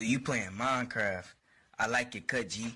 You playing Minecraft. I like it, cut, G.